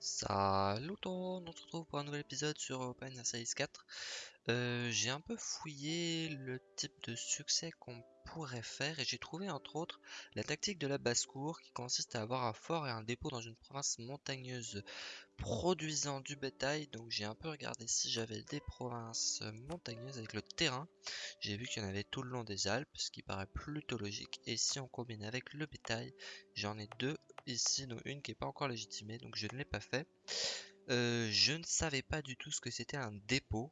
Salut tout on se retrouve pour un nouvel épisode sur Open Series 4. Euh, j'ai un peu fouillé le type de succès qu'on pourrait faire et j'ai trouvé entre autres la tactique de la basse-cour qui consiste à avoir un fort et un dépôt dans une province montagneuse produisant du bétail. Donc j'ai un peu regardé si j'avais des provinces montagneuses avec le terrain. J'ai vu qu'il y en avait tout le long des Alpes, ce qui paraît plutôt logique. Et si on combine avec le bétail, j'en ai deux ici, dont une qui n'est pas encore légitimée, donc je ne l'ai pas fait. Euh, je ne savais pas du tout ce que c'était un dépôt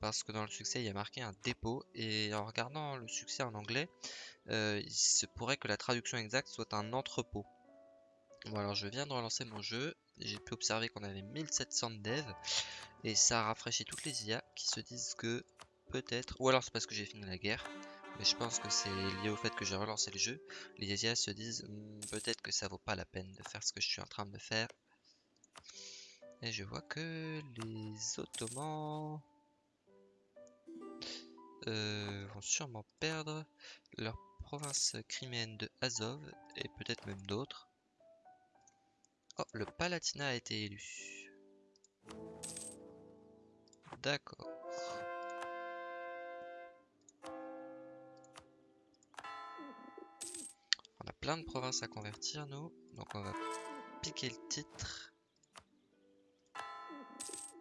parce que dans le succès il y a marqué un dépôt et en regardant le succès en anglais euh, il se pourrait que la traduction exacte soit un entrepôt. Bon alors je viens de relancer mon jeu. J'ai pu observer qu'on avait 1700 devs et ça a rafraîchi toutes les IA qui se disent que peut-être ou alors c'est parce que j'ai fini la guerre mais je pense que c'est lié au fait que j'ai relancé le jeu les IA se disent hmm, peut-être que ça vaut pas la peine de faire ce que je suis en train de faire et je vois que les ottomans euh, vont sûrement perdre leur province criméenne de Azov et peut-être même d'autres. Oh, le Palatinat a été élu. D'accord. Plein de provinces à convertir, nous. Donc on va piquer le titre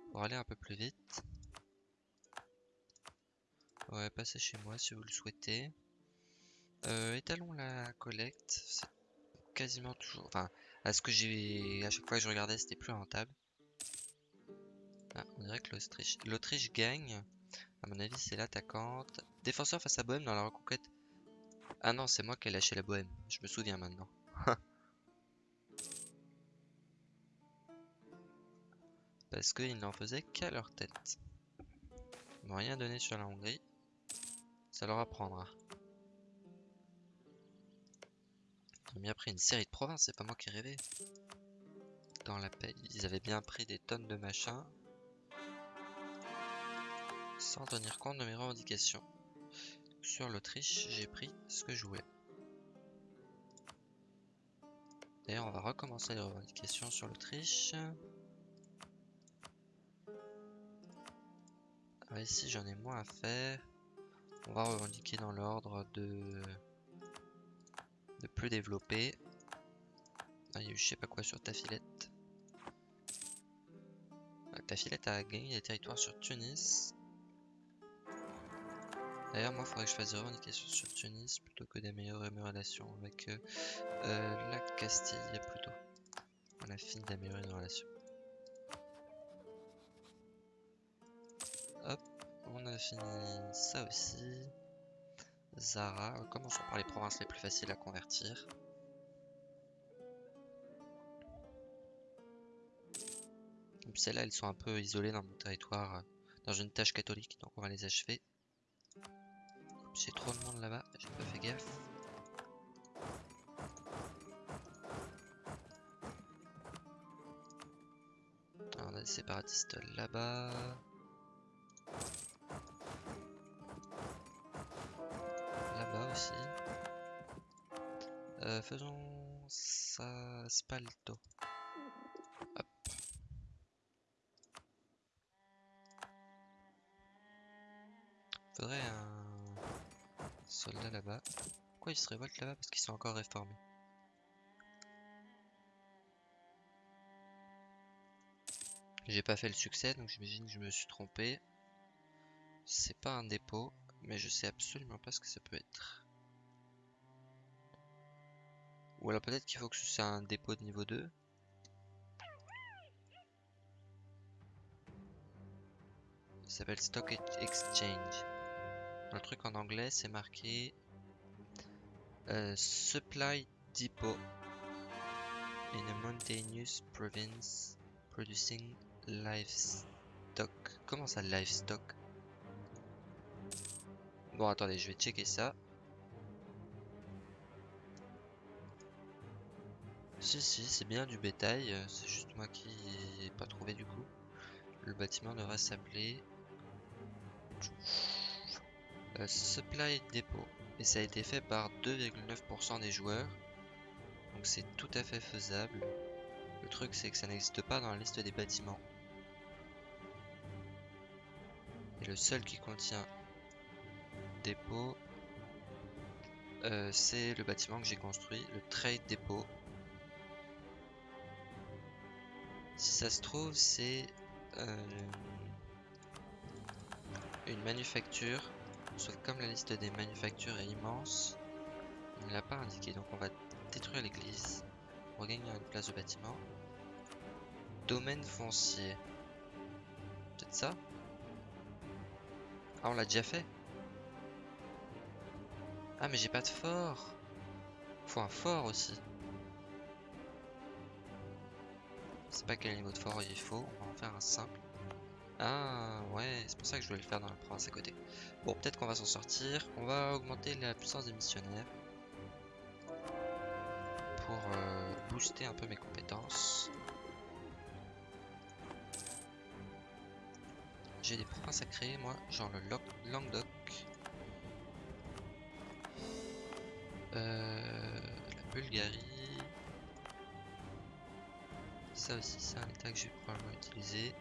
pour aller un peu plus vite. Ouais, passez chez moi si vous le souhaitez. Euh, étalons la collecte. C'est quasiment toujours... Enfin, à ce que j'ai... À chaque fois que je regardais, c'était plus rentable. Ah, on dirait que l'Autriche... L'Autriche gagne. À mon avis, c'est l'attaquante. Défenseur face à Bohème dans la reconquête. Ah non, c'est moi qui ai lâché la Bohème. Je me souviens maintenant. Parce qu'ils n'en faisaient qu'à leur tête. Ils m'ont rien donné sur la Hongrie. Ça leur apprendra. Ils ont bien pris une série de provinces, c'est pas moi qui rêvais. Dans la paix, ils avaient bien pris des tonnes de machins. Sans tenir compte de mes revendications. Sur l'Autriche, j'ai pris ce que je voulais. D'ailleurs, on va recommencer les revendications sur l'Autriche. Ah, ici, j'en ai moins à faire. On va revendiquer dans l'ordre de... de plus développer. Ah, il y a eu je sais pas quoi sur Tafilette. Ah, Tafilette a gagné des territoires sur Tunis. D'ailleurs, moi, il faudrait que je fasse des revendications sur Tunis plutôt que d'améliorer mes relations avec euh, euh, la Castille plutôt. On a fini d'améliorer nos relations. On a fini ça aussi. Zara. Commençons par les provinces les plus faciles à convertir? Celles-là, elles sont un peu isolées dans mon territoire, dans une tâche catholique, donc on va les achever. J'ai trop de monde là-bas, j'ai pas fait gaffe. on a des séparatistes là-bas. Euh, faisons ça spalto. Faudrait un soldat là-bas. Pourquoi ils se révoltent là-bas? Parce qu'ils sont encore réformés. J'ai pas fait le succès, donc j'imagine que je me suis trompé. C'est pas un dépôt, mais je sais absolument pas ce que ça peut être. Ou alors peut-être qu'il faut que ce soit un dépôt de niveau 2. Ça s'appelle Stock Exchange. Le truc en anglais, c'est marqué euh, Supply Depot in a mountainous province producing livestock. Comment ça, livestock? Bon, attendez, je vais checker ça. Si, si, c'est bien du bétail, euh, c'est juste moi qui n'ai pas trouvé du coup. Le bâtiment devrait s'appeler Supply Depot. Et ça a été fait par 2,9% des joueurs. Donc c'est tout à fait faisable. Le truc, c'est que ça n'existe pas dans la liste des bâtiments. Et le seul qui contient dépôt, euh, c'est le bâtiment que j'ai construit, le Trade Depot. Si ça se trouve, c'est euh, une manufacture. Que comme la liste des manufactures est immense, il ne l'a pas indiqué. Donc on va détruire l'église pour gagner une place de bâtiment. Domaine foncier. Peut-être ça? Ah, on l'a déjà fait Ah, mais j'ai pas de fort Faut un fort aussi. C'est pas quel niveau de fort il faut, on va en faire un simple. Ah ouais, c'est pour ça que je voulais le faire dans la province à côté. Bon, peut-être qu'on va s'en sortir. On va augmenter la puissance des missionnaires. Pour euh, booster un peu mes compétences. J'ai des provinces à créer, moi, genre le Languedoc. Euh, la Bulgarie. Ça aussi, c'est un état que je vais probablement utiliser.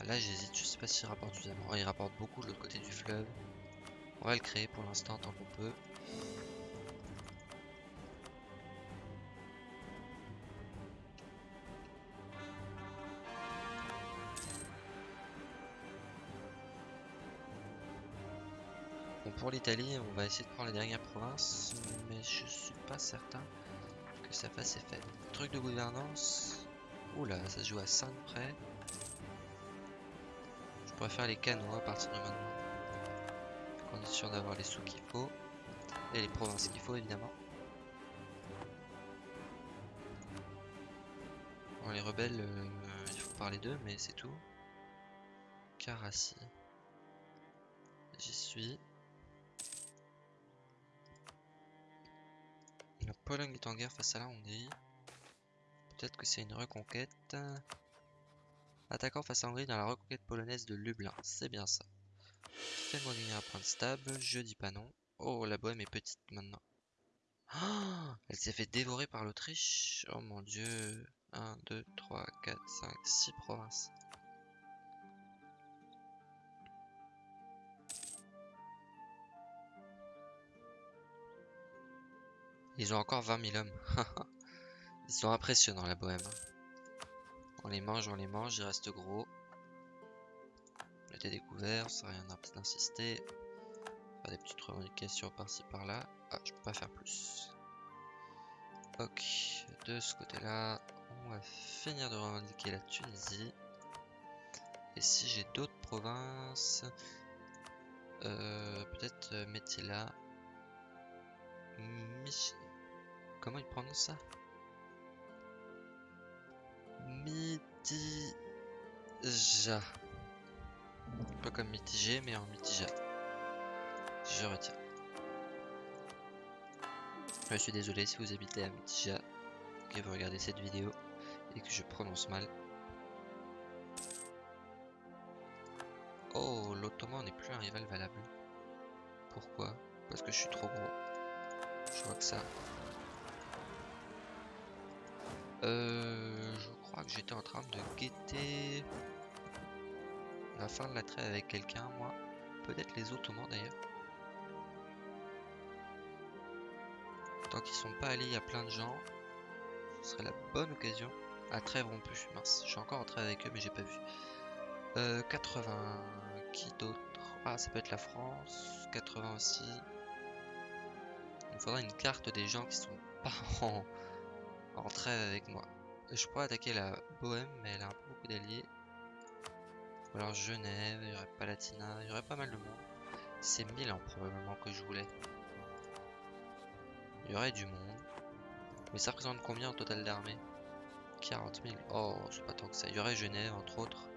Ah, là, j'hésite, je sais pas s'il rapporte suffisamment. il rapporte beaucoup de l'autre côté du fleuve. On va le créer pour l'instant tant qu'on peut. Bon, pour l'Italie, on va essayer de prendre les dernières provinces, mais je suis pas certain que ça fasse effet. Truc de gouvernance. Oula, ça se joue à 5 près. Je pourrais faire les canaux à partir de maintenant. On est sûr d'avoir les sous qu'il faut. Et les provinces qu'il faut évidemment. Bon, les rebelles, euh, il faut parler d'eux, mais c'est tout. Carassi. J'y suis. La Pologne est en guerre face à la Hongrie. Peut-être que c'est une reconquête. Attaquant face à Hongrie dans la reconquête polonaise de Lublin. C'est bien ça. Fais-moi gagner un point de stable. Je dis pas non. Oh, la bohème est petite maintenant. Oh, elle s'est fait dévorer par l'Autriche. Oh mon dieu. 1, 2, 3, 4, 5, 6 provinces. Ils ont encore 20 000 hommes. Ils sont impressionnants la bohème. On les mange, on les mange, ils restent gros. On était découvert, ça rien d'insister. Faire des petites revendications par-ci par-là. Ah, je peux pas faire plus. Ok, de ce côté-là, on va finir de revendiquer la Tunisie. Et si j'ai d'autres provinces, euh, peut-être euh. Mich Comment il prononce ça? Mitija. Peu comme mitigé, mais en mitija. Je retiens. Je suis désolé si vous habitez à Mitija, que vous regardez cette vidéo et que je prononce mal. Oh, l'Ottoman n'est plus un rival valable. Pourquoi? Parce que je suis trop gros. Je vois que ça. Euh, crois que j'étais en train de guetter la fin de la traite avec quelqu'un, moi. Peut-être les Ottomans d'ailleurs. Tant qu'ils sont pas allés, il y a plein de gens. Ce serait la bonne occasion. À trêve rompu, mince. Je suis encore en trêve avec eux, mais j'ai pas vu. Euh, 80. Qui d'autre? Ah, ça peut être la France. 80 aussi. Il me faudra une carte des gens qui sont pas en, en trêve avec moi. Je pourrais attaquer la Bohème, mais elle a un peu beaucoup d'alliés. Ou alors Genève, il y aurait Palatina, il y aurait pas mal de monde. C'est Milan probablement que je voulais. Il y aurait du monde. Mais ça représente combien en total d'armée 40 000. Oh, c'est pas tant que ça. Il y aurait Genève entre autres.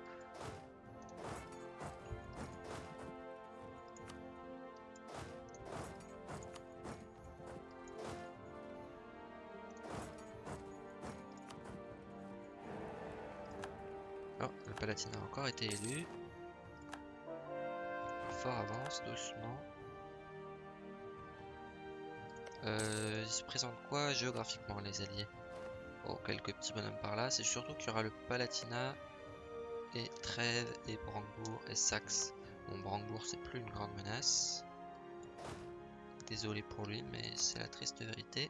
Été élu. Fort avance doucement. Euh, ils se présentent quoi géographiquement les alliés? Bon, quelques petits bonhommes par là. C'est surtout qu'il y aura le Palatinat et Trèves et Brandebourg et Saxe. Bon, Brandebourg, c'est plus une grande menace. Désolé pour lui, mais c'est la triste vérité.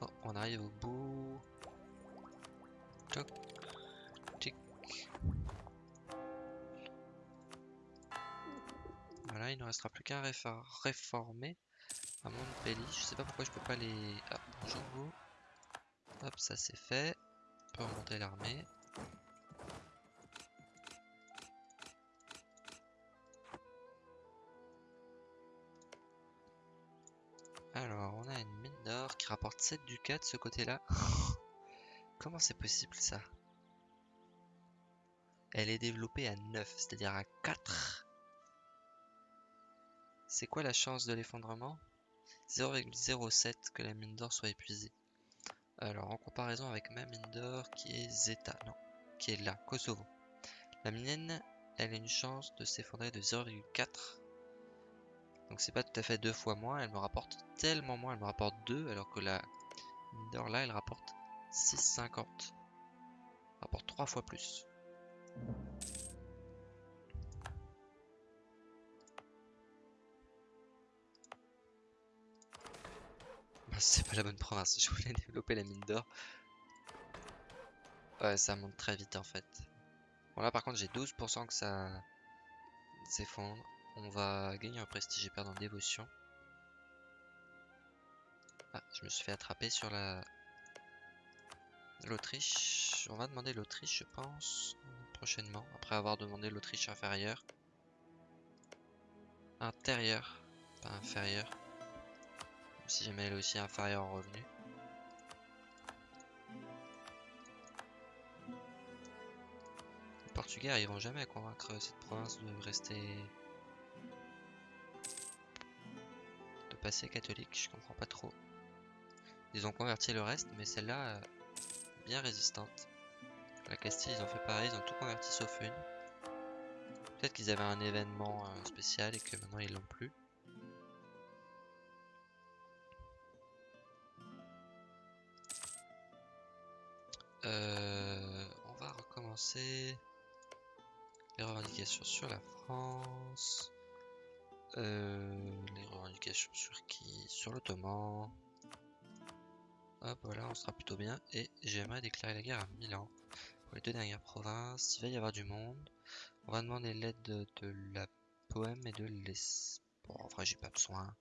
Oh, on arrive au bout. Voilà, il ne restera plus qu'un réformer à Montpellier. Je sais pas pourquoi je peux pas les... Ah, bonjour vous. Hop, ça c'est fait. On peut remonter l'armée. Alors, on a une mine d'or qui rapporte 7 ducats de ce côté-là. Comment c'est possible ça? Elle est développée à 9, c'est-à-dire à 4. C'est quoi la chance de l'effondrement? 0,07 que la mine d'or soit épuisée. Alors, en comparaison avec ma mine d'or qui est Zeta, non, qui est là, Kosovo. La mienne, elle a une chance de s'effondrer de 0,4 donc c'est pas tout à fait deux fois moins, elle me rapporte tellement moins, elle me rapporte 2 alors que la mine là elle rapporte 6,50. Rapporte 3 fois plus. Bah, c'est pas la bonne province, je voulais développer la mine d'or. Ouais, ça monte très vite en fait. Bon là par contre j'ai 12% que ça s'effondre. On va gagner un prestige et perdre en dévotion. Ah, je me suis fait attraper sur la... L'Autriche. On va demander l'Autriche, je pense, prochainement, après avoir demandé l'Autriche inférieure. Intérieure, pas inférieure. Si jamais elle est aussi inférieure en revenu. Les Portugais arriveront jamais à convaincre cette province de rester assez catholique, je comprends pas trop. Ils ont converti le reste, mais celle-là, euh, bien résistante. La Castille, ils ont fait pareil, ils ont tout converti sauf une. Peut-être qu'ils avaient un événement euh, spécial et que maintenant ils l'ont plus. Euh, on va recommencer les revendications sur la France. Euh, les revendications sur qui? Sur l'Ottoman. Hop, voilà, on sera plutôt bien. Et j'aimerais déclarer la guerre à Milan. Pour les deux dernières provinces, il va y avoir du monde. On va demander l'aide de, la Bohème et de l'Es... Bon, en vrai, j'ai pas besoin.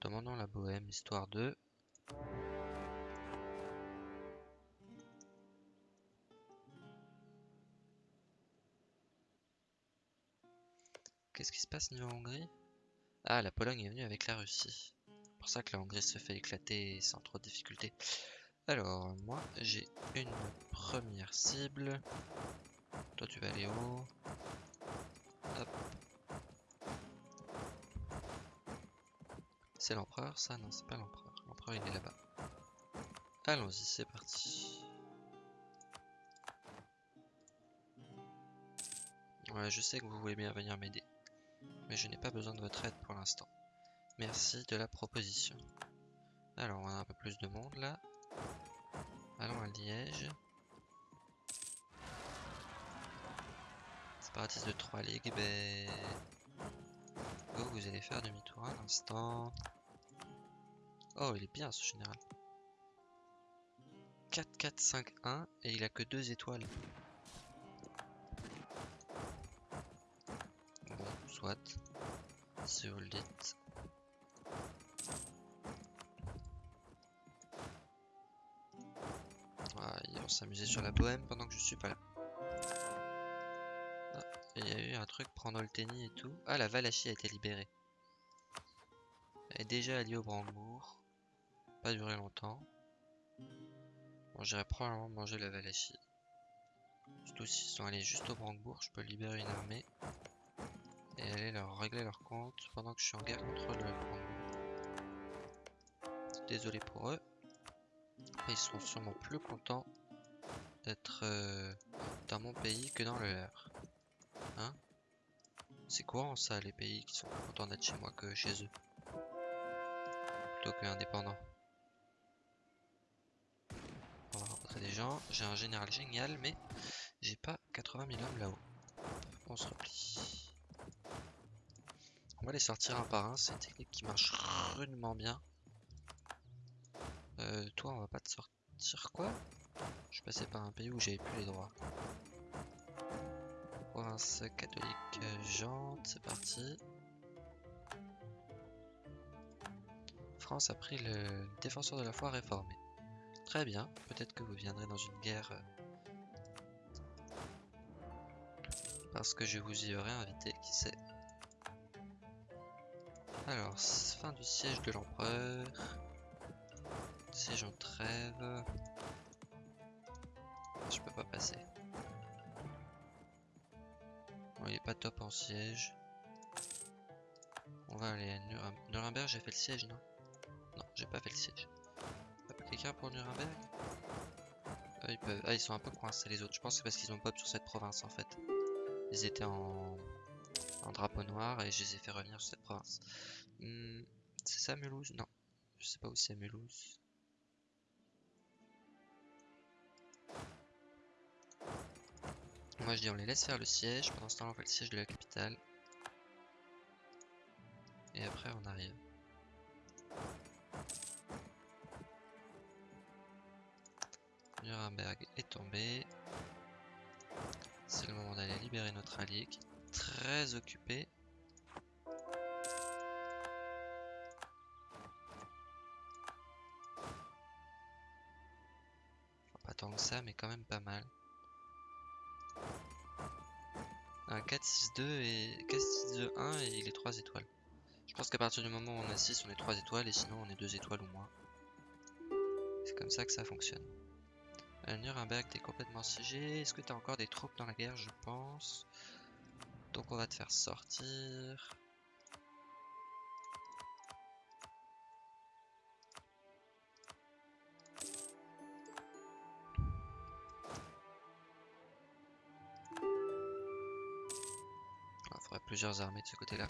Demandons la Bohème, histoire de... Qu'est-ce qui se passe niveau Hongrie? Ah, la Pologne est venue avec la Russie. C'est pour ça que la Hongrie se fait éclater sans trop de difficultés. Alors, moi, j'ai une première cible. Toi, tu vas aller où? Hop. C'est l'empereur, ça? Non, c'est pas l'empereur. L'empereur, il est là-bas. Allons-y, c'est parti. Ouais, je sais que vous voulez bien venir m'aider mais je n'ai pas besoin de votre aide pour l'instant. Merci de la proposition. Alors, on a un peu plus de monde là. Allons à Liège. Séparatiste de 3 ligues, ben... Oh, vous allez faire demi-tour un instant. Oh, il est bien ce général. 4, 4, 5, 1, et il a que 2 étoiles. soit. Si vous le dites. Ils vont s'amuser sur la bohème pendant que je suis pas là. Ah, il y a eu un truc, prendre le tennis et tout. Ah, la Valachie a été libérée. Elle est déjà alliée au Brandebourg. Pas duré longtemps. Bon, j'irai probablement manger la Valachie. Surtout s'ils sont allés juste au Brandebourg, je peux libérer une armée et aller leur régler leur compte pendant que je suis en guerre contre le Désolé pour eux. Ils seront sûrement plus contents d'être euh, dans mon pays que dans le leur. Hein? C'est courant ça, les pays qui sont plus contents d'être chez moi que chez eux? plutôt que indépendant. On va rencontrer des gens. J'ai un général génial, mais j'ai pas 80 000 hommes là-haut. On se replie. On va les sortir un par un. C'est une technique qui marche rudement bien. Euh, toi, on va pas te sortir quoi? Je passé par un pays où j'avais plus les droits. Province catholique Jante, c'est parti. France a pris le défenseur de la foi réformé. Très bien, peut-être que vous viendrez dans une guerre euh, parce que je vous y aurais invité, qui sait. Alors, fin du siège de l'empereur. Siège en trêve. Je peux pas passer. Bon, il est pas top en siège. On va aller à Nuremberg. J'ai fait le siège, non? Non, j'ai pas fait le siège. Quelqu'un pour Nuremberg? Ah, ils ah, ils sont un peu coincés les autres. Je pense que c'est parce qu'ils ont pop sur cette province en fait. Ils étaient en, en drapeau noir et je les ai fait revenir sur cette province. Hmm, c'est ça Mulhouse Non. Je sais pas où c'est Mulhouse. Moi je dis on les laisse faire le siège, pendant ce temps on fait le siège de la capitale. Et après on arrive. Nuremberg est tombé. C'est le moment d'aller libérer notre allié qui est très occupé. Pas tant que ça, mais quand même pas mal. Un 4-6-2 et 4-6-2-1 et il est 3 étoiles. Je pense qu'à partir du moment où on a 6, on est 3 étoiles et sinon on est 2 étoiles ou moins. C'est comme ça que ça fonctionne. Euh, Nuremberg, t'es complètement siégé. Est-ce que t'as encore des troupes dans la guerre? Je pense. Donc on va te faire sortir. Plusieurs armées de ce côté-là.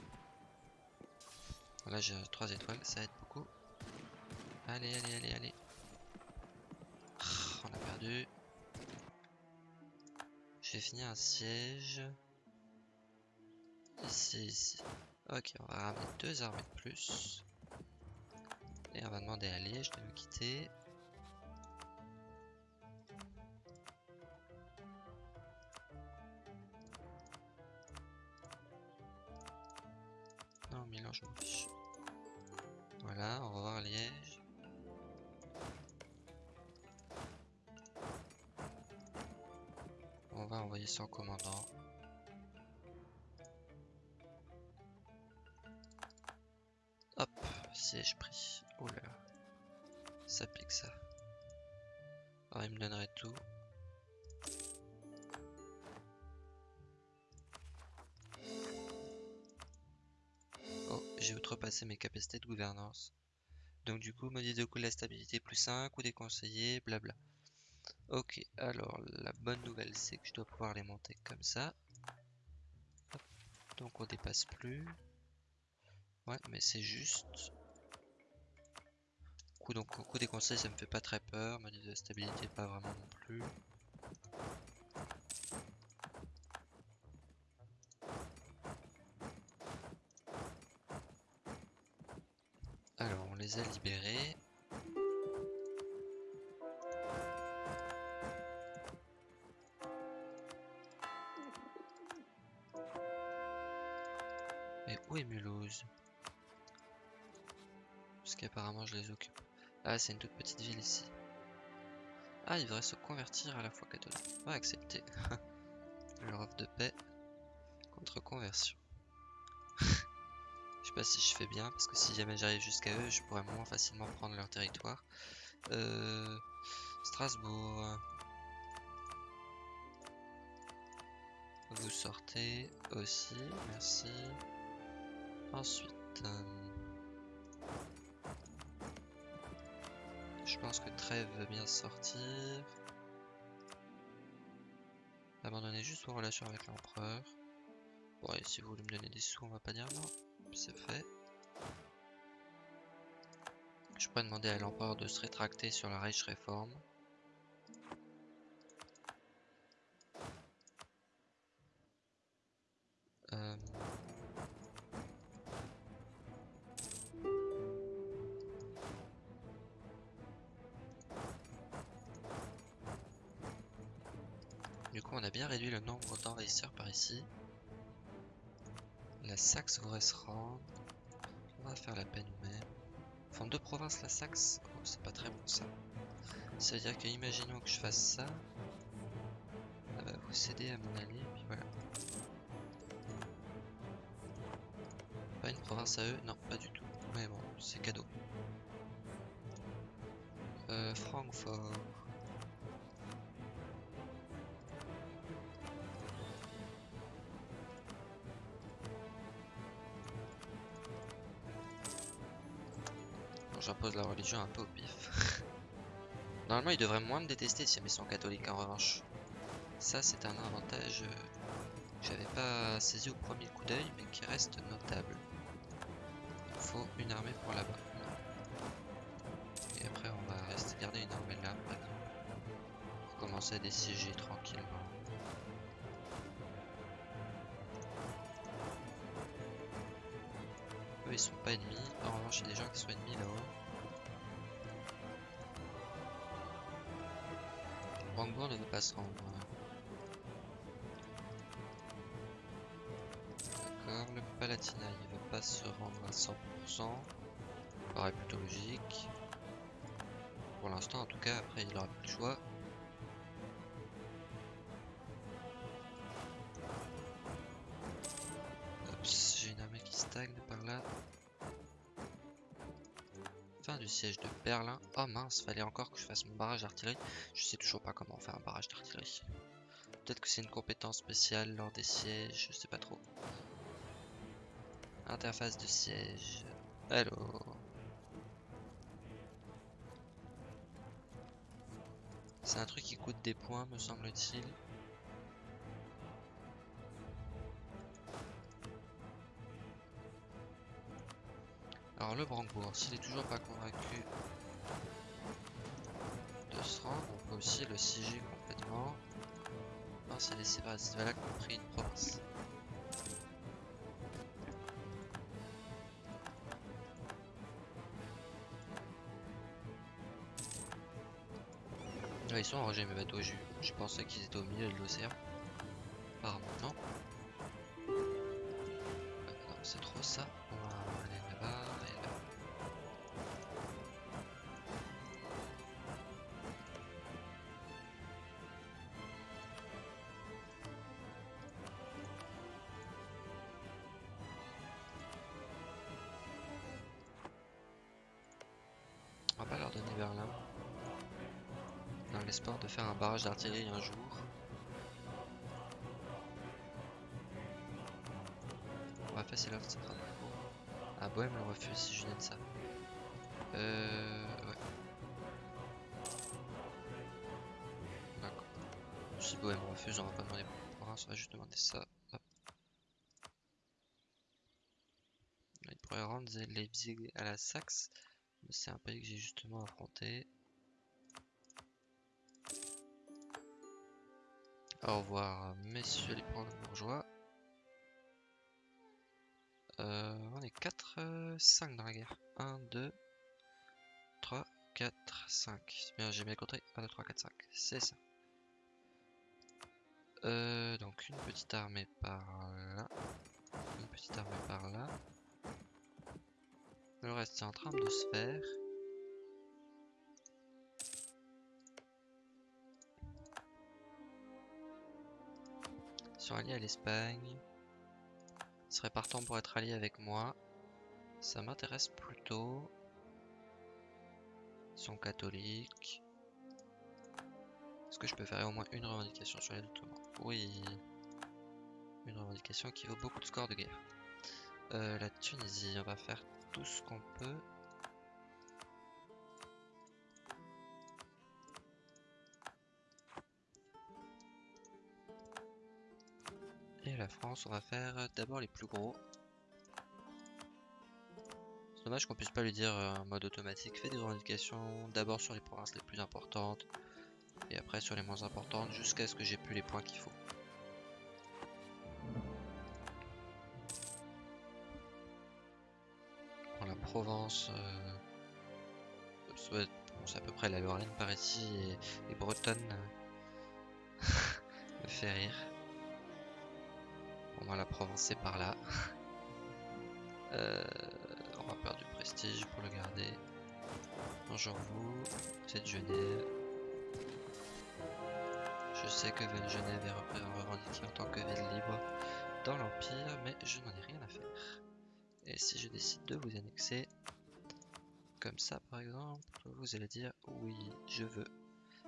Là j'ai 3 étoiles, ça aide beaucoup. Allez, allez, allez, allez. J'ai fini un siège. Ici, ici. Ok, on va ramener deux armées de plus. Et on va demander à Liège de nous quitter. Va envoyer son commandant. Hop, siège pris. Là. Ça pique ça. Alors il me donnerait tout. Oh, j'ai outrepassé mes capacités de gouvernance. Donc du coup, modif de de la stabilité plus 5 ou des conseillers, blabla. Ok, alors la bonne nouvelle c'est que je dois pouvoir les monter comme ça. Donc on dépasse plus. Ouais, mais c'est juste. Coup, donc au coup des conseils ça me fait pas très peur, modif de stabilité pas vraiment non plus. Alors on les a libérés. Parce qu'apparemment je les occupe. Ah, c'est une toute petite ville ici. Ah, il devrait se convertir à la foi catholique. On va accepter. Leur offre de paix contre conversion. je sais pas si je fais bien, parce que si jamais j'arrive jusqu'à eux, je pourrais moins facilement prendre leur territoire. Euh, Strasbourg. Vous sortez aussi, merci. Ensuite, euh, je pense que Trêve veut bien sortir. Abandonner juste vos relations avec l'empereur. Bon, et si vous voulez me donner des sous, on va pas dire non. C'est fait. Je pourrais demander à l'empereur de se rétracter sur la Reich Réforme. Par ici. La Saxe voudrait se rendre. On va faire la peine nous-mêmes. Enfin, deux provinces, la Saxe. Oh, c'est pas très bon ça. Ça veut dire que, imaginons que je fasse ça. Ça va vous céder à mon allié, puis voilà. Pas une province à eux? Non, pas du tout. Mais bon, c'est cadeau. Euh, Francfort. J'impose la religion un peu au pif. Normalement, ils devraient moins me détester si ils sont catholiques en revanche. Ça, c'est un avantage euh, que j'avais pas saisi au premier coup d'œil, mais qui reste notable. Il faut une armée pour là-bas. Et après, on va rester garder une armée là, par exemple. Pour commencer à déciger tranquillement. Eux, ils sont pas ennemis. En revanche, il y a des gens qui sont ennemis là-haut. Brandebourg ne veut pas se rendre. D'accord, le Palatinat il veut pas se rendre à 100%. Paraît plutôt logique. Pour l'instant en tout cas, après il aura plus le choix. Oh mince, fallait encore que je fasse mon barrage d'artillerie. Je sais toujours pas comment faire un barrage d'artillerie. Peut-être que c'est une compétence spéciale lors des sièges, je sais pas trop. Interface de siège. Allo. C'est un truc qui coûte des points, me semble-t-il. Alors le Brandebourg, s'il est toujours pas convaincu aussi le siéger complètement. Non, c'est les séparatistes voilà qui ont pris une province. Ah, ils sont enragés mes bateaux, je pensais qu'ils étaient au milieu de l'océan. D'artillerie un jour. On va passer là, ça sera Ah, Bohème le refuse si je de ça. Euh. Ouais. D'accord. Si Bohème refuse, on va pas demander pour on va juste demander ça. Il pourrait rendre Leipzig à la Saxe, mais c'est un pays que j'ai justement affronté. Au revoir, messieurs les bourgeois. Euh, on est 4, 5 euh, dans la guerre. 1, 2, 3, 4, 5. Bien, j'ai bien compté. 1, 2, 3, 4, 5. C'est ça. Euh, donc une petite armée par là. Une petite armée par là. Le reste est en train de se faire. Alliés à l'Espagne. Ils seraient partants pour être alliés avec moi. Ça m'intéresse plutôt. Ils sont catholiques. Est-ce que je peux faire au moins une revendication sur les Ottomans Oui. Une revendication qui vaut beaucoup de scores de guerre. Euh, la Tunisie, on va faire tout ce qu'on peut. La France, on va faire d'abord les plus gros. Dommage qu'on puisse pas lui dire euh, en mode automatique, fais des revendications d'abord sur les provinces les plus importantes et après sur les moins importantes jusqu'à ce que j'ai plus les points qu'il faut. La Provence, euh, c'est à peu près la Lorraine par ici et, Bretonne me fait rire. Bon, moi la Provence c'est par là. On va perdre du prestige pour le garder. Bonjour vous, c'est Genève. Je sais que Genève est revendiquée en tant que ville libre dans l'Empire, mais je n'en ai rien à faire. Et si je décide de vous annexer, comme ça par exemple, vous allez dire oui, je veux.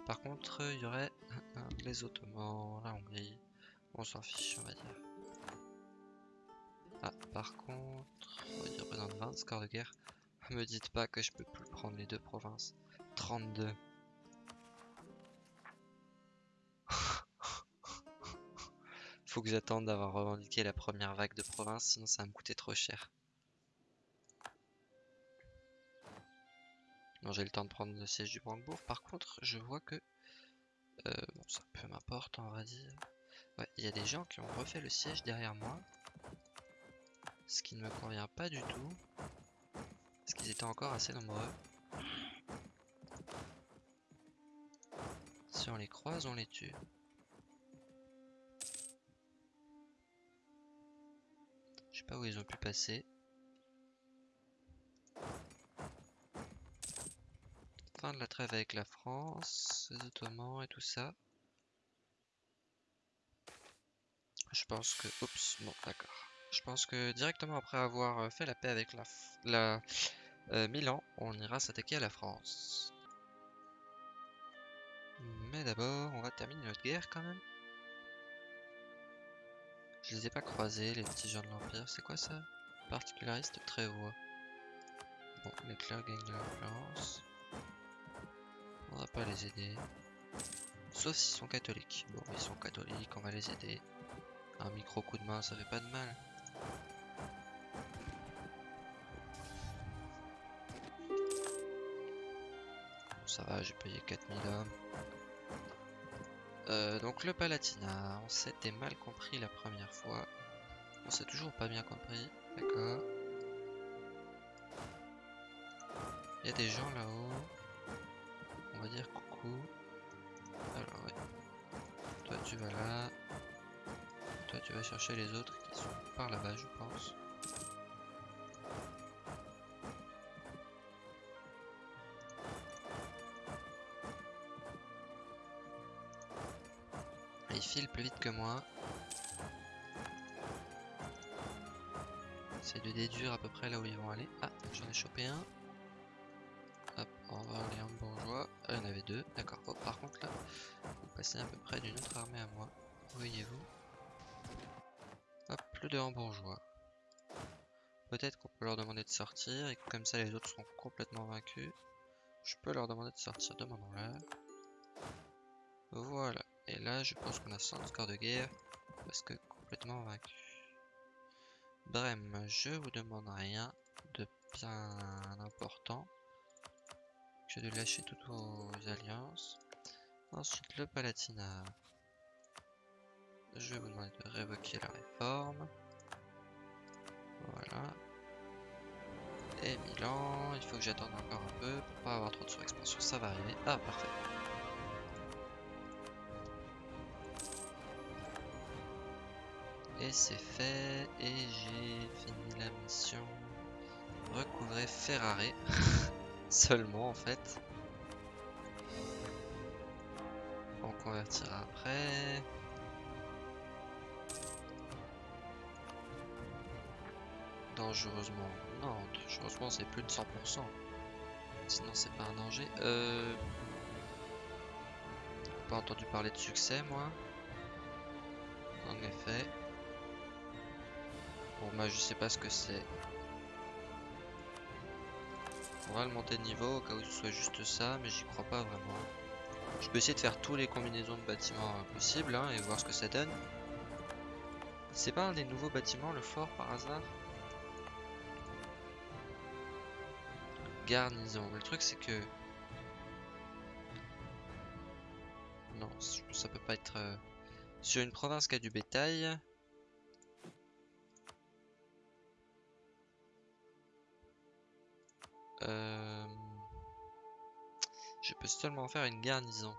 Par contre, il y aurait les Ottomans, la Hongrie, on s'en fiche, on va dire. Ah, par contre, il représente 20 scores de guerre. Me dites pas que je peux plus prendre les deux provinces. 32. Faut que j'attende d'avoir revendiqué la première vague de provinces, sinon ça va me coûter trop cher. Non, j'ai le temps de prendre le siège du Brandebourg. Par contre, je vois que... Euh, bon, ça peu m'importe, on va dire. Ouais, il y a des gens qui ont refait le siège derrière moi. Ce qui ne me convient pas du tout. Parce qu'ils étaient encore assez nombreux. Si on les croise, on les tue. Je sais pas où ils ont pu passer. Fin de la trêve avec la France, les Ottomans et tout ça. Je pense que... Oups, bon, d'accord. Je pense que directement après avoir euh, fait la paix avec la, la euh, Milan, on ira s'attaquer à la France. Mais d'abord, on va terminer notre guerre quand même. Je les ai pas croisés, les petits gens de l'Empire. C'est quoi ça? Particulariste très voix. Bon, les clercs gagnent de l'influence. On va pas les aider. Sauf s'ils sont catholiques. Bon, ils sont catholiques, on va les aider. Un micro coup de main, ça fait pas de mal. Ça va, j'ai payé 4000 hommes. Euh, donc le Palatinat, on s'était mal compris la première fois. On s'est toujours pas bien compris, d'accord. Il y a des gens là-haut. On va dire coucou. Alors ouais. Toi tu vas là. Toi tu vas chercher les autres par là-bas je pense. Il file plus vite que moi. C'est de déduire à peu près là où ils vont aller. Ah, j'en ai chopé un. Hop, on va aller en bourgeois. Ah, il y en avait deux. D'accord. Oh, par contre là, vous passez à peu près d'une autre armée à moi. Voyez-vous. Hop, le deux en bourgeois. Peut-être qu'on peut leur demander de sortir et comme ça les autres seront complètement vaincus. Je peux leur demander de sortir, demandons-leur. Voilà. Et là, je pense qu'on a 100 score de guerre. Parce que complètement vaincu. Brem, je vous demande rien de bien important. Je vais lâcher toutes vos alliances. Ensuite, le Palatinat. Je vais vous demander de révoquer la réforme. Voilà. Et Milan, il faut que j'attende encore un peu pour pas avoir trop de surexpansion. Ça va arriver. Ah, parfait. Et c'est fait. Et j'ai fini la mission. Recouvrer Ferrari. Seulement en fait. On convertira après. Dangereusement. Non, dangereusement c'est plus de 100%. Sinon c'est pas un danger. Euh... Pas entendu parler de succès moi. En effet. Bon bah je sais pas ce que c'est. On va le monter de niveau au cas où ce soit juste ça, mais j'y crois pas vraiment. Je peux essayer de faire tous les combinaisons de bâtiments euh, possibles hein, et voir ce que ça donne. C'est pas un des nouveaux bâtiments, le fort, par hasard? Garnison. Le truc c'est que... Non, ça peut pas être... euh, Sur une province qui a du bétail... Euh, Je peux seulement faire une garnison.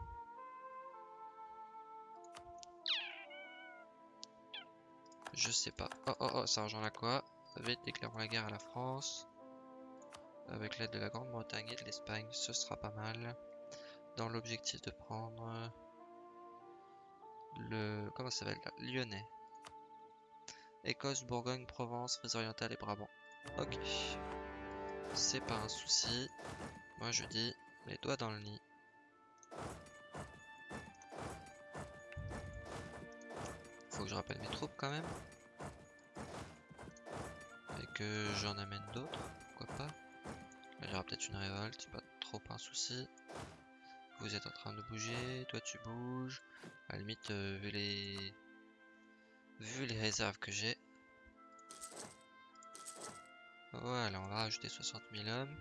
Je sais pas. Oh oh oh, ça rejoint la quoi? Déclarons la guerre à la France. Avec l'aide de la Grande-Bretagne et de l'Espagne, ce sera pas mal. Dans l'objectif de prendre le... Comment ça s'appelle Lyonnais. Écosse, Bourgogne, Provence, Frise orientale et Brabant. Ok. C'est pas un souci. Moi je dis les doigts dans le nid. Faut que je rappelle mes troupes quand même. Et que j'en amène d'autres, il y aura peut-être une révolte, c'est pas trop un souci. Vous êtes en train de bouger, toi tu bouges. À la limite, euh, vu les... Vu les réserves que j'ai. Voilà, on va rajouter 60 000 hommes.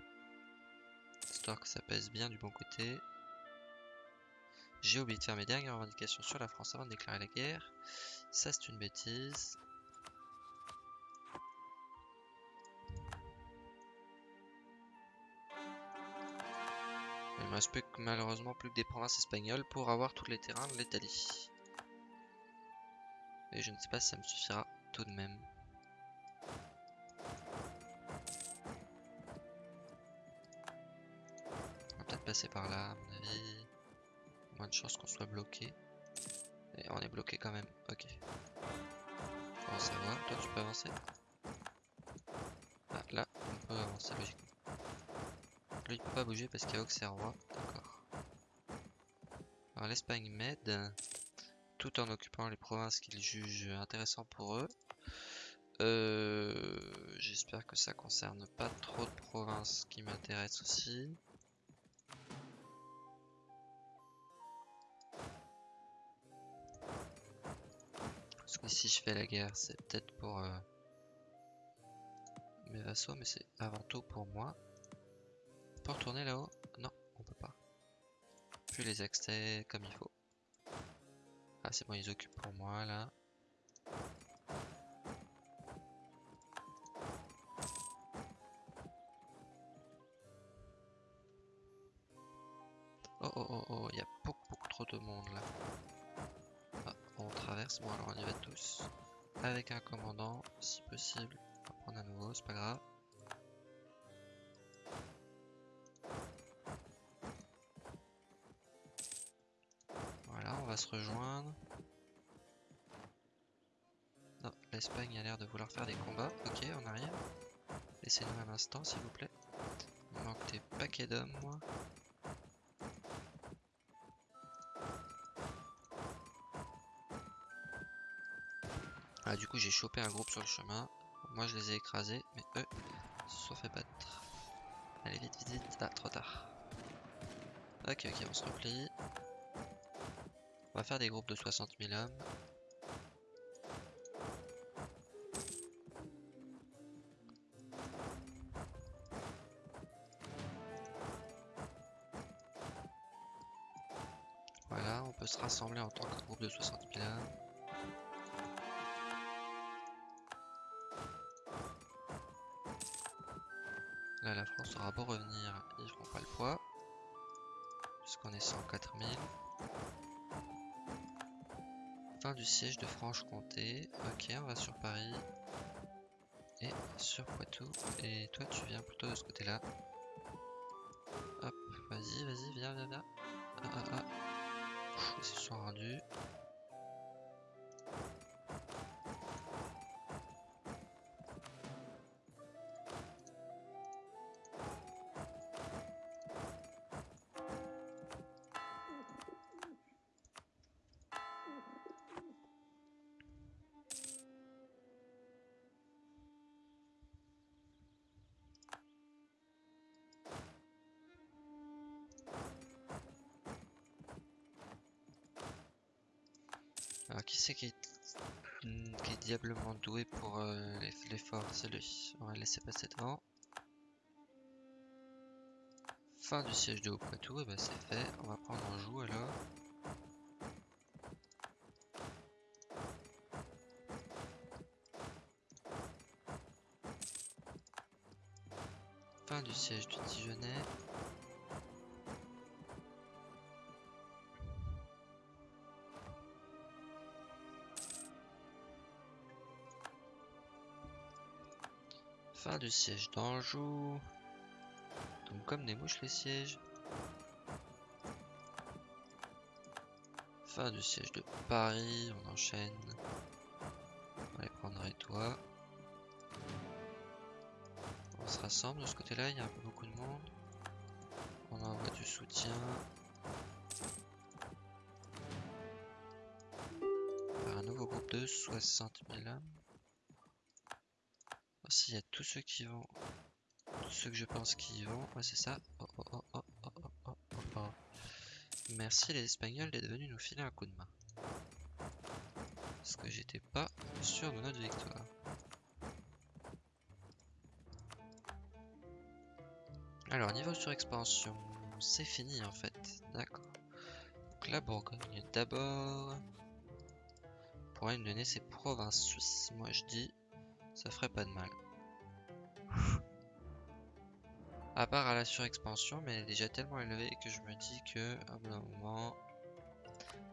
Histoire que ça pèse bien du bon côté. J'ai oublié de faire mes dernières revendications sur la France avant de déclarer la guerre. Ça, c'est une bêtise. Me reste plus malheureusement plus que des provinces espagnoles pour avoir tous les terrains de l'Italie. Et je ne sais pas si ça me suffira tout de même. On va peut-être passer par là, à mon avis. Moins de chances qu'on soit bloqué. Et on est bloqué quand même, ok. Bon, ça va, toi tu peux avancer? Ah, là, on peut avancer logiquement. Lui, il peut pas bouger parce qu'il y a Auxerrois, d'accord. Alors l'Espagne m'aide, tout en occupant les provinces qu'ils jugent intéressantes pour eux. Euh, J'espère que ça concerne pas trop de provinces qui m'intéressent aussi. Parce que si je fais la guerre, c'est peut-être pour euh, mes vassaux, mais c'est avant tout pour moi. On peut retourner là-haut Non, on peut pas. Puis les accès comme il faut. Ah c'est bon, ils occupent pour moi là. Oh oh oh oh, il y a beaucoup beaucoup trop de monde là. Ah, on traverse, bon alors on y va tous. Avec un commandant, si possible. On va prendre à nouveau, c'est pas grave. Va se rejoindre. Non, l'Espagne a l'air de vouloir faire des combats. Ok, on arrive. Laissez-nous un instant, s'il vous plaît. Il manque des paquets d'hommes, moi. Ah, du coup, j'ai chopé un groupe sur le chemin. Moi, je les ai écrasés, mais eux se sont fait battre. Allez, vite, vite, vite. Ah, trop tard. Ok, ok, on se replie. Va faire des groupes de 60 000 hommes. Voilà, on peut se rassembler en tant que groupe de 60 000 hommes. Là, la France aura beau revenir, ils feront pas le poids. Puisqu'on est 104 000. Du siège de Franche-Comté. Ok, on va sur Paris. Et sur Poitou. Et toi, tu viens plutôt de ce côté-là. Hop, vas-y, vas-y, viens, viens, viens. Ah, ah, ah. Ils se sont rendus. Qui c'est qui est... hmm, qui est diablement doué pour euh, l'eff- l'effort C'est lui. On va laisser passer devant. Fin du siège de Haut-Poitou, et bah c'est fait. On va prendre Anjou alors. Fin du siège du Dijonais. Fin du siège d'Anjou. Donc comme des mouches les sièges. Fin du siège de Paris, on enchaîne. On va les prendre et toi. On se rassemble de ce côté-là, il y a un peu beaucoup de monde. On envoie du soutien. Par un nouveau groupe de 60 000 âmes. S'il y a tous ceux qui vont ceux que je pense qu'ils vont. Ouais, c'est ça. Oh, oh, oh, oh, oh, oh, oh, oh. Merci les Espagnols d'être venus nous filer un coup de main. Parce que j'étais pas sûr de notre victoire. Alors, niveau surexpansion, c'est fini en fait. D'accord. Donc la Bourgogne d'abord. Pourrait me donner ses provinces suisses. Moi je dis, ça ferait pas de mal. À part à la surexpansion, mais elle est déjà tellement élevée que je me dis que à un moment,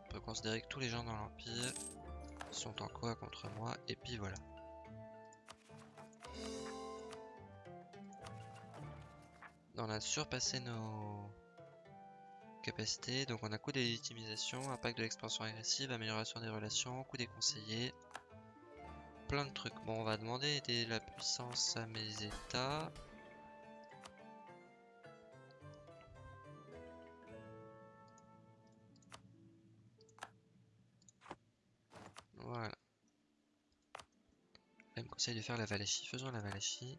on peut considérer que tous les gens dans l'Empire sont en quoi contre moi, et puis voilà. On a surpassé nos capacités, donc on a coup des impact de l'expansion agressive, amélioration des relations, coup des conseillers, plein de trucs. Bon, on va demander de la puissance à mes états. De faire la Valachie. Faisons la Valachie.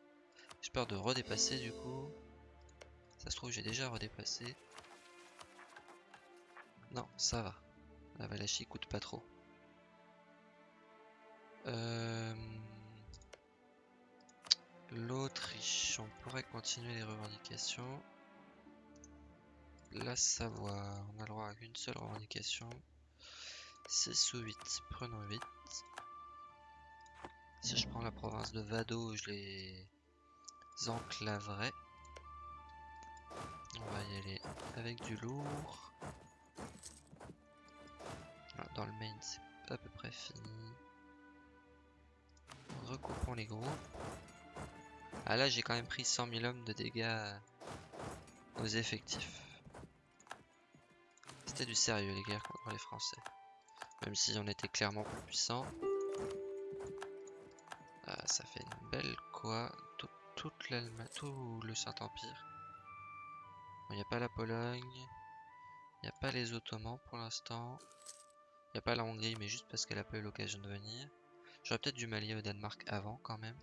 J'ai peur de redépasser du coup. Ça se trouve j'ai déjà redépassé. Non, ça va. La Valachie coûte pas trop. Euh... L'Autriche, on pourrait continuer les revendications. La Savoie, on a le droit à une seule revendication. 6 ou 8, prenons 8. Si je prends la province de Vado, je les enclaverai. On va y aller avec du lourd. Dans le main, c'est à peu près fini. Recoupons les groupes. Ah là, j'ai quand même pris 100 000 hommes de dégâts aux effectifs. C'était du sérieux les guerres contre les Français. Même si on était clairement plus puissant. Ça fait une belle quoi. Tout, toute l'Allemagne, tout le Saint-Empire. Il n'y a pas la Pologne. Il n'y a pas les Ottomans pour l'instant. Il n'y a pas la Hongrie, mais juste parce qu'elle a pas eu l'occasion de venir. J'aurais peut-être dû m'allier au Danemark avant quand même.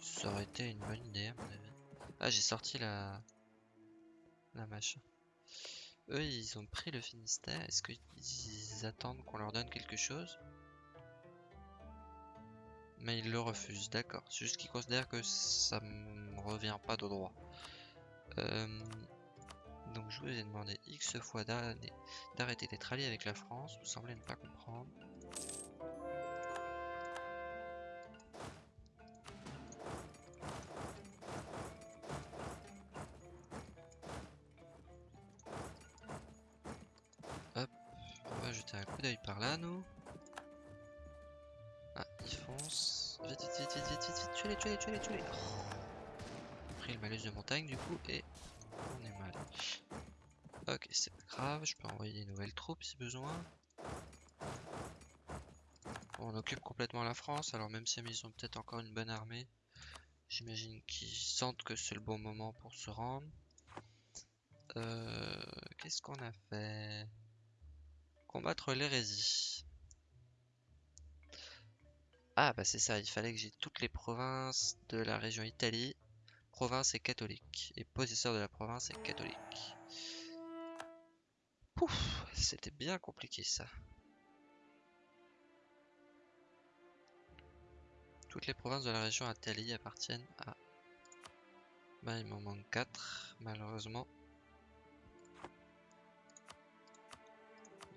Ça aurait été une bonne idée à mon avis. Ah, j'ai sorti la... La machin. Eux, ils ont pris le Finistère. Est-ce qu'ils attendent qu'on leur donne quelque chose? Mais ils le refusent, d'accord. C'est juste qu'ils considèrent que ça me revient pas de droit. Euh, donc je vous ai demandé X fois d'arrêter d'être allié avec la France. Vous semblez ne pas comprendre. par là, nous. Ah, ils foncent. Vite, vite, vite, vite, vite, vite, vite. Tuez-les, tuez-les, tuez-les, tuez-les. Pris le malus de montagne, du coup, et on est mal. Ok, c'est pas grave. Je peux envoyer des nouvelles troupes si besoin. on occupe complètement la France, alors même si ils ont peut-être encore une bonne armée, j'imagine qu'ils sentent que c'est le bon moment pour se rendre. Euh, Qu'est-ce qu'on a fait? Combattre l'hérésie. Ah bah c'est ça, il fallait que j'ai toutes les provinces de la région Italie. Province et catholique. Et possesseur de la province est catholique. Pouf, c'était bien compliqué ça. Toutes les provinces de la région Italie appartiennent à Bah il m'en manque 4 malheureusement.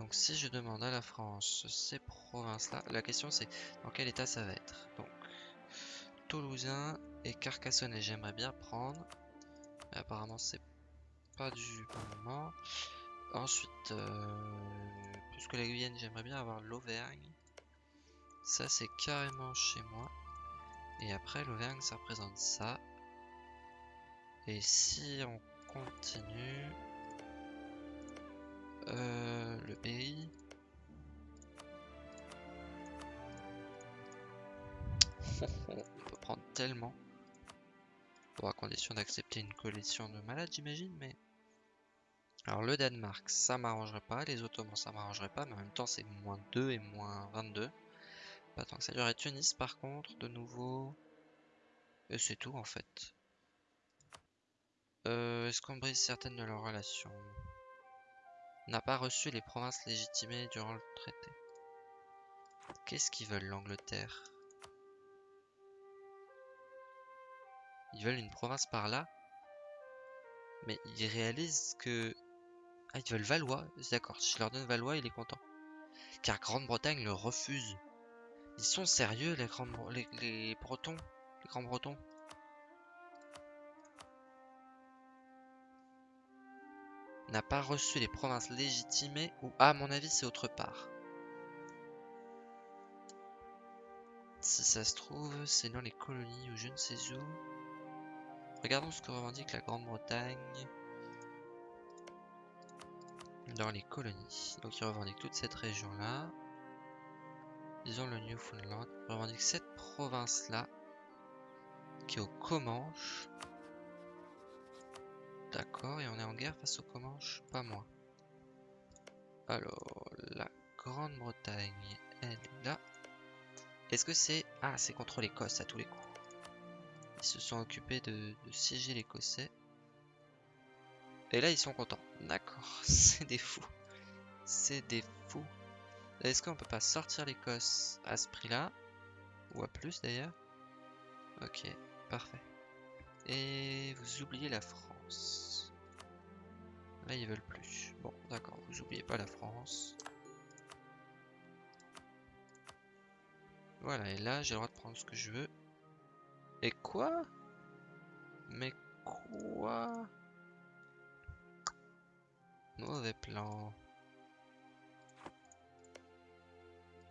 Donc si je demande à la France ces provinces-là, la question c'est dans quel état ça va être. Donc Toulousain et Carcassonnais j'aimerais bien prendre. Mais apparemment c'est pas du bon moment. Ensuite, euh, plus que la Guyane, j'aimerais bien avoir l'Auvergne. Ça c'est carrément chez moi. Et après l'Auvergne ça représente ça. Et si on continue... Euh, le pays. On peut prendre tellement. Bon, à condition d'accepter une collection de malades, j'imagine, mais... Alors le Danemark, ça m'arrangerait pas, les Ottomans, ça m'arrangerait pas, mais en même temps c'est moins 2 et moins 22. Pas tant que ça durerait. Tunis par contre, de nouveau... Et c'est tout en fait. Euh, Est-ce qu'on brise certaines de leurs relations? N'a pas reçu les provinces légitimées durant le traité. Qu'est-ce qu'ils veulent l'Angleterre? Ils veulent une province par là? Mais ils réalisent que... Ah, ils veulent Valois D'accord, si je leur donne Valois, il est content. Car Grande-Bretagne le refuse. Ils sont sérieux, les, grands... les, Bretons? Les Grands-Bretons? N'a pas reçu les provinces légitimées ou à mon avis c'est autre part. Si ça se trouve, c'est dans les colonies ou je ne sais où. Regardons ce que revendique la Grande-Bretagne dans les colonies. Donc ils revendiquent toute cette région-là. Disons le Newfoundland. Ils revendiquent cette province-là qui est au Comanche. D'accord, et on est en guerre face aux Comanches Pas moi. Alors, la Grande-Bretagne, elle est là. Est-ce que c'est... Ah, c'est contre l'Écosse à tous les coups. Ils se sont occupés de, de siéger l'Écossais. Et là, ils sont contents. D'accord, c'est des fous. C'est des fous. Est-ce qu'on peut pas sortir l'Écosse à ce prix-là? Ou à plus d'ailleurs? Ok, parfait. Et vous oubliez la France. Là, ils veulent plus. Bon, d'accord, vous oubliez pas la France. Voilà, et là, j'ai le droit de prendre ce que je veux. Et quoi? Mais quoi? Mauvais plan.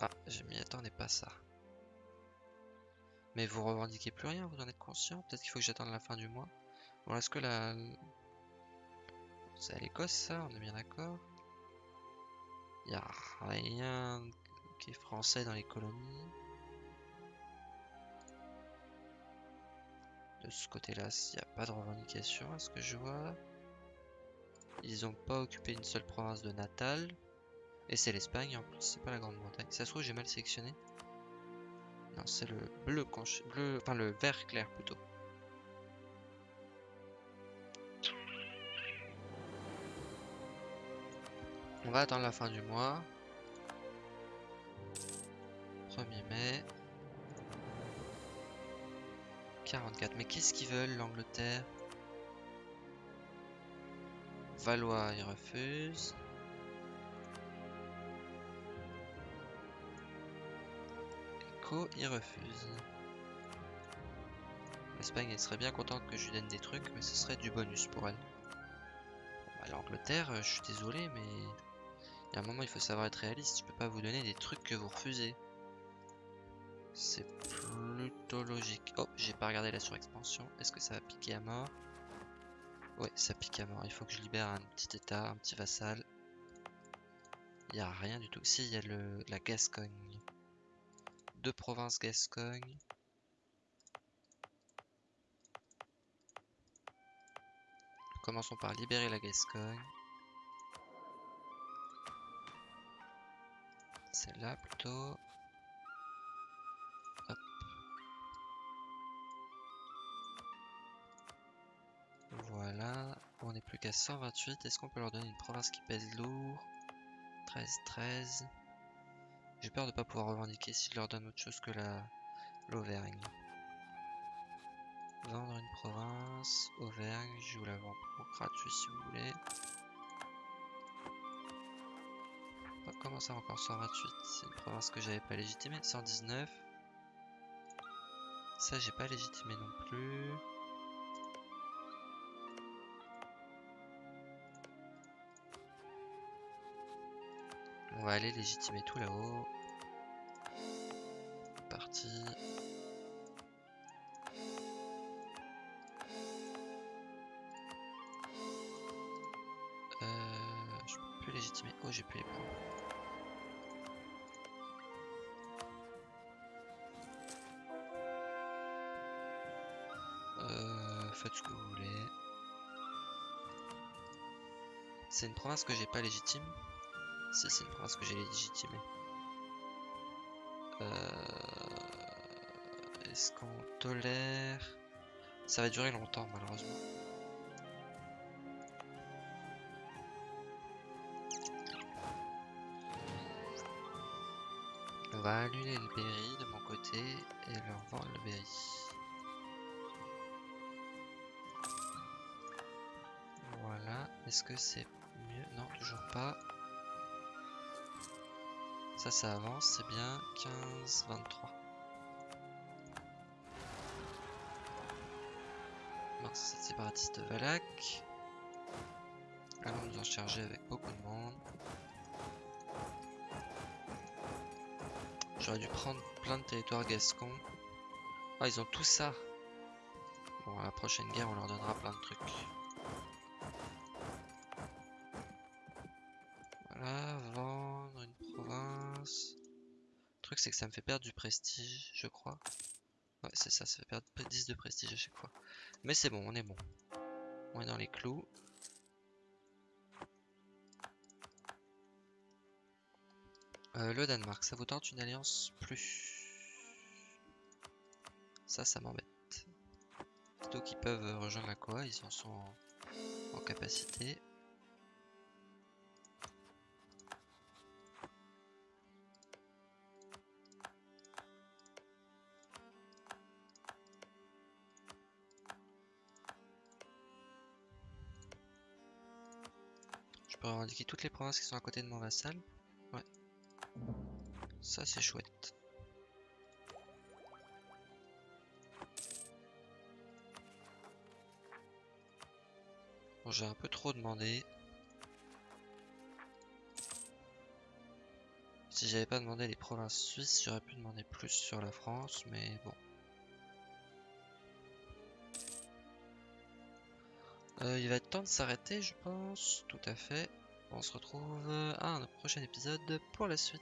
Ah, je m'y attendais pas ça. Mais vous revendiquez plus rien, vous en êtes conscient? Peut-être qu'il faut que j'attende la fin du mois? Bon, est-ce que la... C'est à l'Écosse, ça On est bien d'accord Il a rien qui est français dans les colonies. De ce côté-là, il n'y a pas de revendication, à ce que je vois. Ils n'ont pas occupé une seule province de Natal. Et c'est l'Espagne, en plus, c'est pas la Grande-Bretagne. Ça se trouve, j'ai mal sélectionné. Non, c'est le bleu, bleu, enfin le vert clair plutôt. On va attendre la fin du mois. 1er mai. 44. Mais qu'est-ce qu'ils veulent, l'Angleterre? Valois, ils refusent. Echo, ils refusent. L'Espagne, elle serait bien contente que je lui donne des trucs, mais ce serait du bonus pour elle. Bah, L'Angleterre, je suis désolé, mais il y a un moment, il faut savoir être réaliste. Je peux pas vous donner des trucs que vous refusez. C'est plutôt logique. Oh, j'ai pas regardé la surexpansion. Est-ce que ça va piquer à mort? Ouais, ça pique à mort. Il faut que je libère un petit état, un petit vassal. Il n'y a rien du tout. Si, il y a le, la Gascogne. Deux provinces Gascogne. Commençons par libérer la Gascogne. Celle-là plutôt. Hop. Voilà. On n'est plus qu'à 128. Est-ce qu'on peut leur donner une province qui pèse lourd? 13, 13. J'ai peur de pas pouvoir revendiquer si je leur donne autre chose que la l'Auvergne. Vendre une province, Auvergne, je vous la vends pour gratuit si vous voulez. Comment ça encore 128 C'est une province que j'avais pas légitimée. 119. Ça j'ai pas légitimé non plus. On va aller légitimer tout là-haut. Parti. Euh, je peux légitimer. Oh, j'ai plus les points. Faites ce que vous voulez. C'est une province que j'ai pas légitime. Si, c'est une province que j'ai légitimée. Euh... Est-ce qu'on tolère? Ça va durer longtemps, malheureusement. On va annuler le berry de mon côté et leur vendre le berry. Est-ce que c'est mieux? Non, toujours pas. Ça, ça avance, c'est bien. 15, 23. Mince, c'est séparatiste de Valak. Allons nous en charger avec beaucoup de monde. J'aurais dû prendre plein de territoires gascons. Ah, ils ont tout ça. Bon, à la prochaine guerre, on leur donnera plein de trucs. Voilà, vendre une province. Le truc, c'est que ça me fait perdre du prestige, je crois. Ouais, c'est ça, ça fait perdre 10 de prestige à chaque fois. Mais c'est bon, on est bon. On est dans les clous. Euh, le Danemark, ça vous tente une alliance plus? Ça, ça m'embête. Plutôt qu'ils peuvent rejoindre la Koa, ils en sont en, en capacité. Toutes les provinces qui sont à côté de mon vassal. Ouais. Ça c'est chouette. Bon, j'ai un peu trop demandé. Si j'avais pas demandé les provinces suisses, j'aurais pu demander plus sur la France, mais bon. Euh, il va être temps de s'arrêter, je pense. Tout à fait. On se retrouve à un prochain épisode pour la suite.